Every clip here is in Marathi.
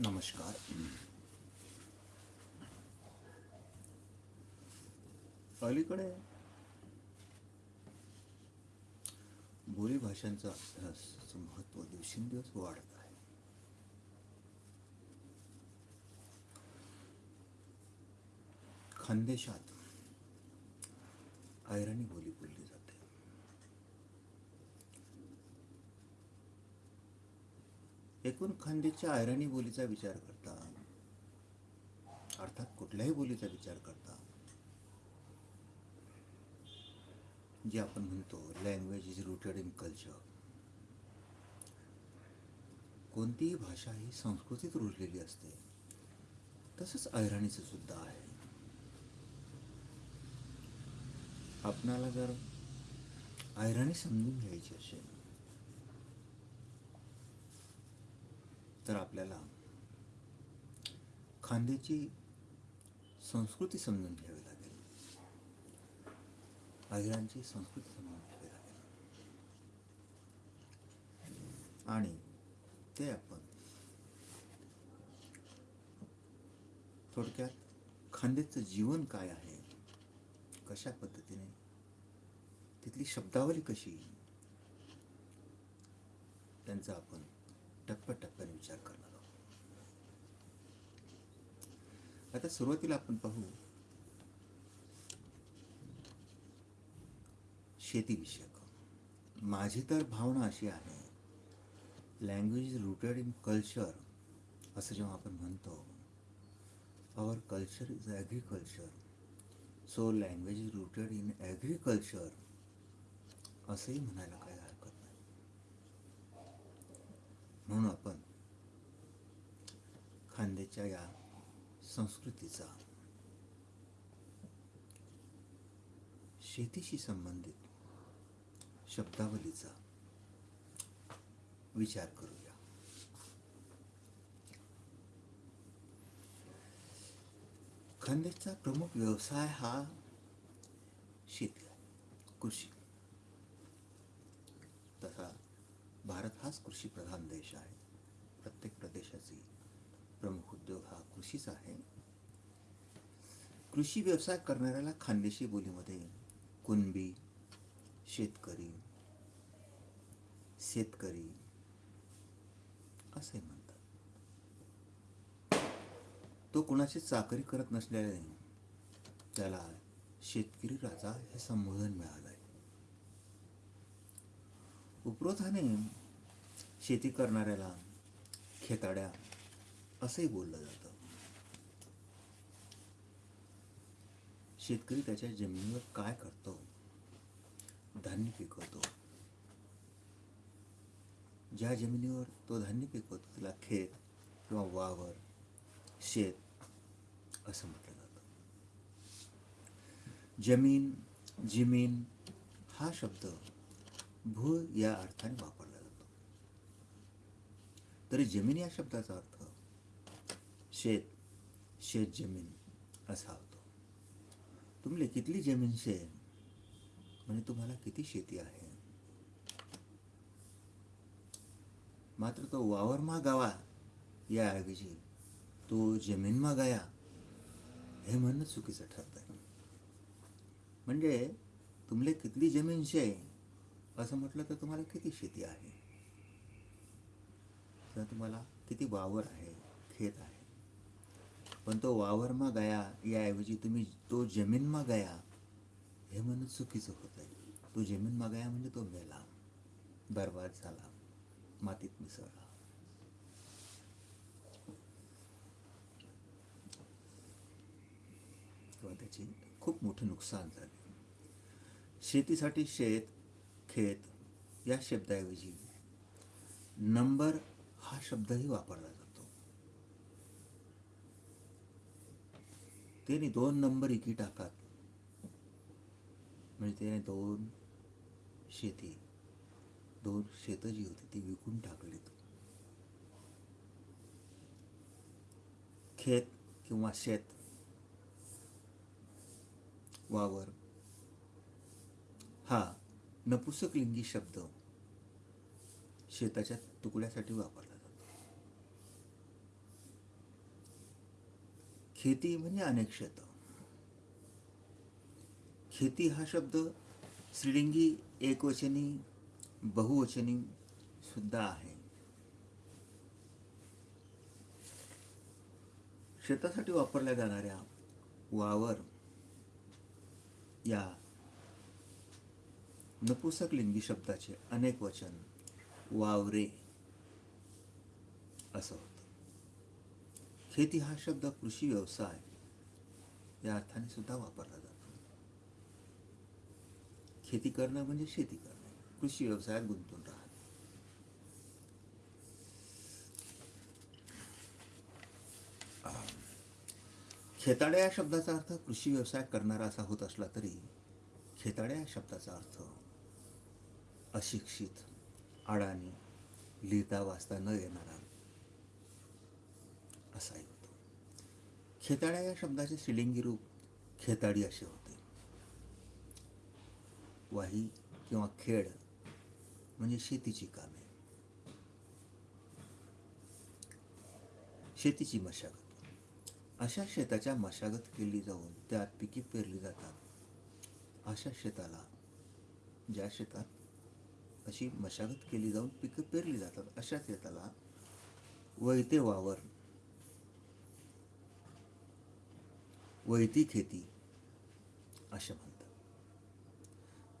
नमस्कार. अलीकडे बोली भाषांचा अभ्यासाचं महत्त्व दिवसेंदिवस वाढत आहे. खानदेशात ऐराणी बोली बोलली जाते. एकूण खानदेशच्या ऐराणी बोलीचा विचार करता अर्थात कुठल्याही बोलीचा विचार करता जे आपण म्हणतो language is rooted in culture कोणतीही भाषा ही संस्कृतीत रुजलेली असते तसंच ऐराणीचं सुद्धा आहे. आपणाला जर ऐराणी समजून घ्यायची असेल तर आपल्याला खांद्याची संस्कृती समजून घ्यावी लागेल. अहिरांची संस्कृती समजून घ्यावी लागेल. आणि ते आपण थोडक्यात खांद्याचं जीवन काय आहे कशा पद्धतीने तिथली शब्दावली कशी त्यांचा आपण टप्प्याटप्प्याने विचार करणार आहोत. आता सुरुवातीला आपण पाहू शेतीविषयक. माझी तर भावना अशी आहे लँग्वेज रुटेड इन कल्चर असं जेव्हा आपण म्हणतो our culture is agriculture so language is rooted in agriculture असंही म्हणायला काय हरकत नाही म्हणून आपण खांद्याच्या या संस्कृतीचा शेतीशी संबंधित शब्दावलीचा विचार करूया. खांद्याचा प्रमुख व्यवसाय हा शेती कृषी तसा भारत हाच कृषीप्रधान देश आहे. प्रत्येक प्रदेशाची प्रमुख उद्योग हा कृषीच आहे. कृषी व्यवसाय करणाऱ्याला खानदेशी बोलीमध्ये कुणबी शेतकरी शेतकरी असे म्हणतात. तो कुणाची चाकरी करत नसल्याने त्याला शेतकरी राजा हे संबोधन मिळालं आहे उपरोधाने शेती करणाऱ्याला खेताड्या असंही बोललं जातं. शेतकरी त्याच्या जमिनीवर काय करतो? धान्य पिकवतो. ज्या जमिनीवर तो धान्य पिकवतो त्याला खेत किंवा वावर शेत असं म्हटलं जातं. जमीन जिमीन हा शब्द भू या अर्थाने वापर तरी जमीन या शब्दाचा अर्थ शेत शेत जमीन असा होतो. तुमले कितली जमीन शे म्हणजे तुम्हाला किती शेती आहे? मात्र तो वावरमा गावा याऐवजी तो जमीनमा गाया हे म्हणणं चुकीचं ठरत आहे म्हणजे तुमले कितली जमीन शे असं म्हटलं तर तुम्हाला किती शेती आहे? तर तुम्हाला किती वावर आहे खेत आहे. पण तो वावरमा गया याऐवजी तुम्ही तो जमीनमा गया हे म्हणून चुकीचं होत आहे तो जमीनमा गया म्हणजे तो मेला बर्बाद झाला मातीत मिसळला. किंवा त्याची खूप मोठं नुकसान झाले. शेतीसाठी शेत खेत या शब्दाऐवजी नंबर हा शब्दही वापरला जातो. त्याने दोन नंबर इकी टाकात. म्हणजे त्याने दोन शेती दोन शेतं जी होती ती विकून टाकलीत खेत किंवा शेत वावर हा नपुसकलिंगी शब्द शेताच्या तुकड्यासाठी वापरला जातो खेती म्हणजे अनेक शेतं खेती हा शब्द श्रीलिंगी एकवचनी बहुवचनी सुद्धा आहे. शेतासाठी वापरल्या जाणाऱ्या वावर या नपुसक लिंगी शब्दाचे अनेक वचन वावरे असं शेती खेती हा शब्द कृषी व्यवसाय या अर्थाने सुद्धा वापरला जातो. खेती करणं म्हणजे शेती करणं. कृषी व्यवसायात गुंतून राहणं. खेताड्या या शब्दाचा अर्थ कृषी व्यवसाय करणारा असा होत असला तरी खेताड्या या शब्दाचा अर्थ अशिक्षित अडाणी लिहिता वाचता न येणारा असाही होतो खेताड्या या शब्दाचे श्रीलिंगी रूप खेताडी असे होते. वाही किंवा खेड म्हणजे शेतीची कामे. शेतीची मशागत. अशा शेताच्या मशागत केली जाऊन त्यात पिके पेरली जातात. अशा शेताला ज्या शेतात अशी मशागत केली जाऊन पिकं पेरली जातात अशा शेताला वैते वावर वळती खेती असे म्हणतात.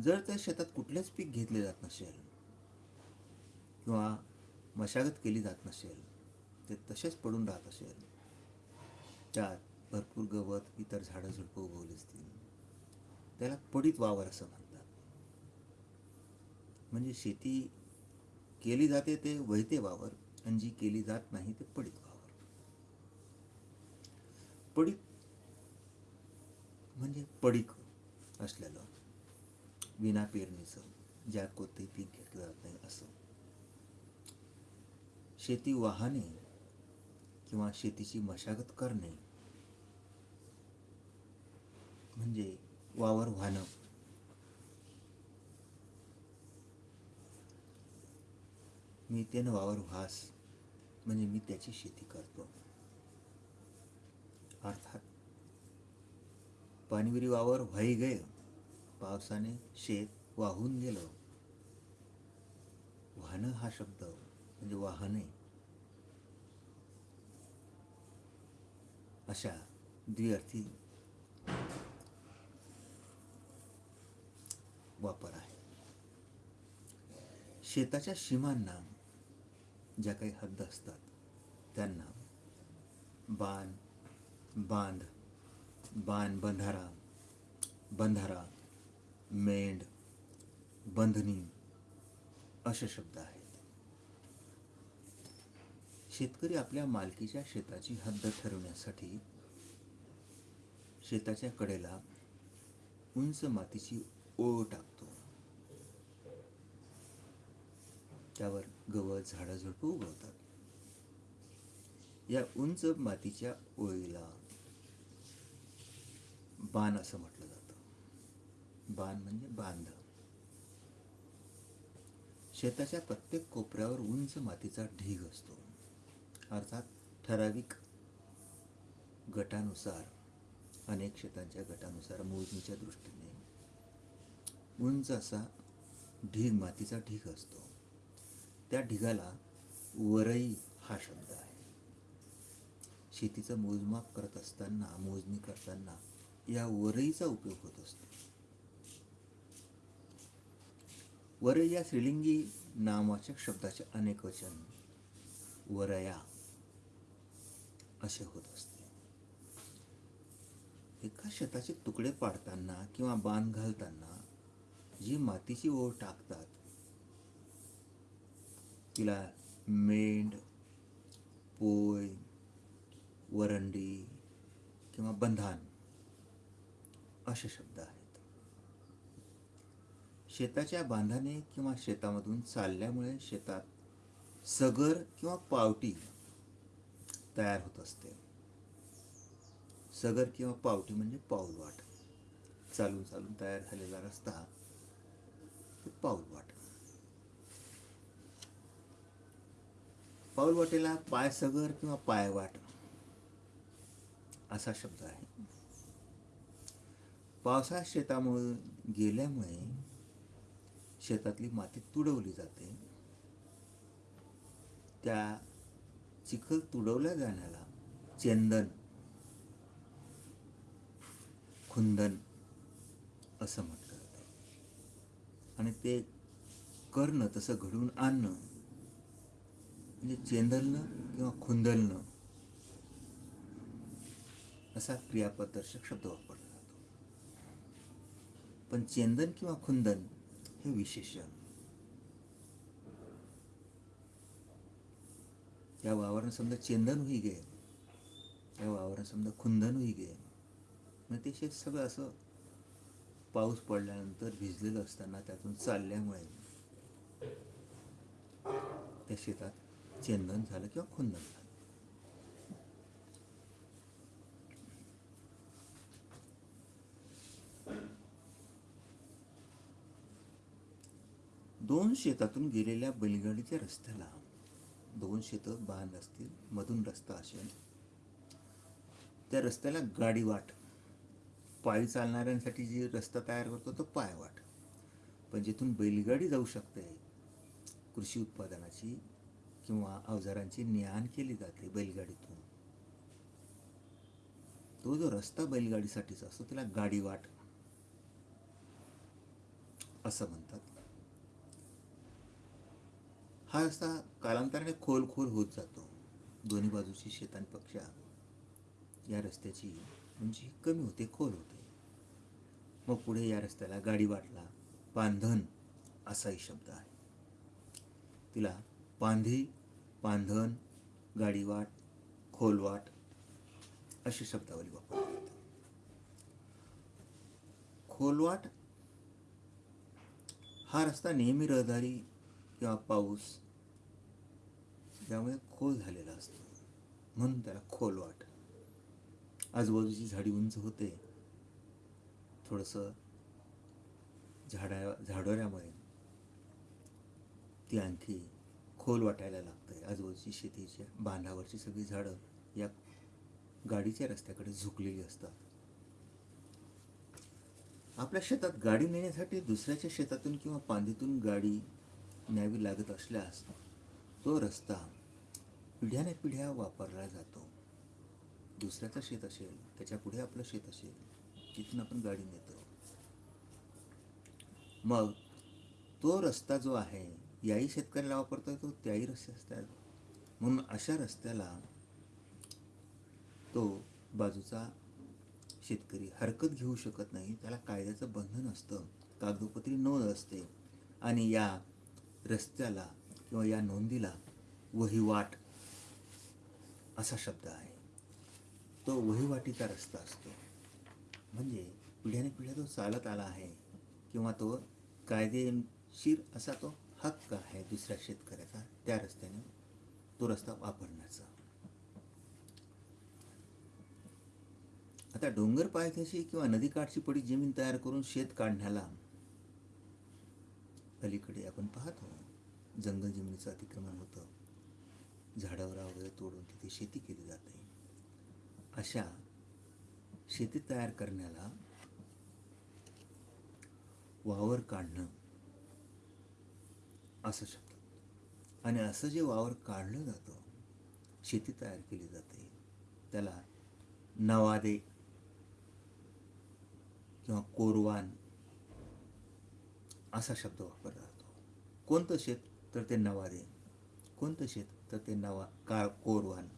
जर त्या शेतात कुठलेच पीक घेतले जात नसेल किंवा मशागत केली जात नसेल ते तसेच पडून राहत असेल त्यात भरपूर गवत इतर झाडं झुडपं उगवली असतील त्याला पडीत वावर असं म्हणतात. म्हणजे शेती केली जाते ते वैते वावर आणि जी केली जात नाही ते पडीत वावर. पडीत म्हणजे पडीक असलेलं विना पेरणीचं ज्या कोणतंही पीक घेतलं जात नाही असं. शेती वाहने किंवा शेतीची मशागत करणे म्हणजे वावर वाहनं मी त्यानं वावर व्हास म्हणजे मी त्याची शेती करतो. अर्थात पाणीविरी वावर व्हाई गय. पावसाने शेत वाहून गेलं वाहनं हा शब्द म्हणजे वाहने. अशा द्विअर्थी वापर आहे. शेताच्या सीमांना ज्या काही हद्द असतात त्यांना बाण बांध बाण बंधारा बंधारा मेंढ बंधनी असे शब्द आहेत. शेतकरी आपल्या मालकीच्या शेताची हद्द ठरवण्यासाठी शेताच्या कडेला उंच मातीची ओळ टाकतो. त्यावर गवत झाडं झुडपं उगवतात. या उंच मातीच्या ओळीला बाण असं म्हटलं जातं. बाण म्हणजे बांध. शेताच्या प्रत्येक कोपऱ्यावर उंच मातीचा ढीग असतो. अर्थात ठराविक गटानुसार अनेक शेतांच्या गटानुसार मोजणीच्या दृष्टीने उंच असा ढीग मातीचा ढीग असतो. त्या ढिगाला वरई हा शब्द आहे. शेतीचं मोजमाप करत असताना मोजणी करताना या वरईचा उपयोग होत असतो. वरई या श्रीलिंगी नामवाचक शब्दाचे अनेक वचन वरया असे होत असते. एका शेताचे तुकडे पाडताना किंवा बांध घालताना जी मातीची ओळ टाकतात तिला मेंढ पोय वरंडी किंवा बंधान असे शब्द आहेत. शेताच्या बांधाने किंवा शेतामधून चालल्यामुळे शेतात सगर किंवा पावटी तयार होत असते. सगर किंवा पावटी म्हणजे पाऊलवाट. चालून चालून तयार झालेला रस्ता पाऊलवाट. पाऊलवाटेला पाय सगर किंवा पायवाट असा शब्द आहे. पावसाळ्यात शेतामुळे गेल्यामुळे शेतातली माती तुडवली जाते. त्या चिखल तुडवल्या जाण्याला चेंदन खुंदन असं म्हटलं जातं. आणि ते करणं तसं घडवून आणणं म्हणजे चेंदलणं किंवा खुंदलणं असा क्रियापदर्शक शब्द वापरला पण चेंदन किंवा खुंदन हे विशेषण. या वावरनं समजा चेंदन होई गे या वावरनं समजा खुंदन होई गे मग ते शेत सगळं असं पाऊस पडल्यानंतर भिजलेलं असताना त्यातून चालल्यामुळे त्या शेतात चेंदन झालं किंवा खुंदन झालं. दोन शेतातून गेलेल्या बैलगाडीच्या रस्त्याला दोन शेतं बांध असतील मधून रस्ता असेल. त्या रस्त्याला गाडीवाट. पायी चालणाऱ्यांसाठी जी रस्ता तयार करतो तो पायवाट. पण जिथून बैलगाडी जाऊ शकते कृषी उत्पादनाची किंवा अवजारांची ने केली जाते बैलगाडीतून तो जो रस्ता बैलगाडीसाठीचा असतो त्याला गाडीवाट असं म्हणतात. हा रस्ता कालांतराने खोल खोल होत जातो. दोन्ही बाजूची शेतांपेक्षा या रस्त्याची उंची कमी होते खोल होते. मग पुढे या रस्त्याला गाडी वाटला पांधन असाही शब्द आहे. तिला पांधी पांधन गाडीवाट खोलवाट अशी शब्दावली वापरली जाते. खोलवाट हा रस्ता नेहमी रहदारी किंवा पाऊस त्यामुळे खोल झालेला असतो. म्हणून त्याला खोलवाट आजूबाजूची झाडी उंच होते. थोडंसं झाडा झाडोऱ्यामुळे ती आणखी खोल वाटायला लागते आजूबाजूची शेतीच्या बांधावरची सगळी झाडं या गाडीच्या रस्त्याकडे झुकलेली असतात. आपल्या शेतात गाडी नेण्यासाठी दुसऱ्याच्या शेतातून किंवा पांदीतून गाडी न्यावी लागत असल्यास तो रस्ता पिढ्याने पिढ्या वापरला जातो. दुसऱ्याचं शेत असेल त्याच्या पुढे आपलं शेत असेल तिथून आपण गाडी नेतो. मग तो रस्ता जो आहे याही शेतकऱ्याला वापरता तो त्याही रस्ते असतात. म्हणून अशा रस्त्याला तो बाजूचा शेतकरी हरकत घेऊ शकत नाही. त्याला कायद्याचं बंधन असतं कागदोपत्री नोंद असते. आणि या रस्त्याला किंवा या नोंदीला वहिवाट असा शब्द आहे. तो वहिवाटीचा रस्ता असतो. म्हणजे पिढ्याने पिढ्या तो चालत आला आहे किंवा तो कायदेशीर असा तो हक्क आहे दुसऱ्या शेतकऱ्याचा त्या रस्त्याने तो रस्ता वापरण्याचा. आता डोंगर पायथ्याशी किंवा नदीकाठची पडी जमीन तयार करून शेत काढण्याला अलीकडे आपण पाहतो जंगल जमिनीचं अतिक्रमण होतं. झाडावर वगैरे तोडून तिथे शेती केली जाते. अशा शेती तयार करण्याला वावर काढणं असं शब्द. आणि असं जे वावर काढलं जातं शेती तयार केली जाते त्याला नवादे किंवा कोरवान असा शब्द वापरला जातो. कोणतं शेत? तर ते नवादे. कोणतं शेत? तर ते नवा काळ कोरवान.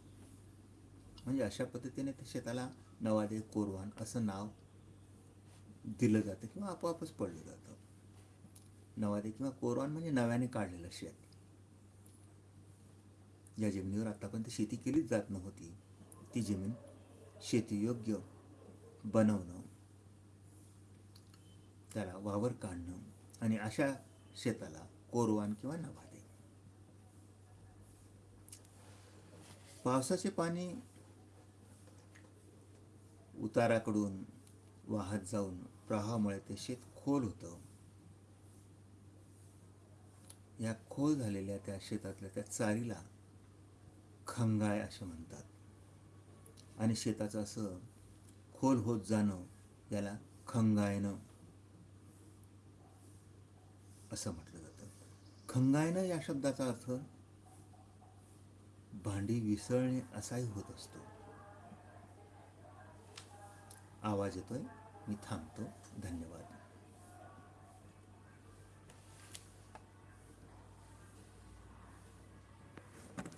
म्हणजे अशा पद्धतीने त्या शेताला नवादे कोरवान असं नाव दिलं जातं किंवा आपोआपच पडलं जातं. नवादे किंवा कोरवान म्हणजे नव्याने काढलेलं शेत. या जमिनीवर आतापर्यंत शेती केलीच जात नव्हती. ती जमीन शेतीयोग्य बनवणं त्याला वावर काढणं आणि अशा शेताला कोरवान किंवा नवा पावसाचे पाणी उताराकडून वाहत जाऊन प्रवाहामुळे ते शेत खोल होतं. या खोल झालेल्या त्या शेतातल्या त्या चारीला खंगाय असे म्हणतात. आणि शेताचं असं खोल होत जाणं याला खंगायनं असं म्हटलं जातं. खंगायनं या शब्दाचा अर्थ भांडी विसळणे असाही होत असतो. आवाज येतोय. मी थांबतो. धन्यवाद.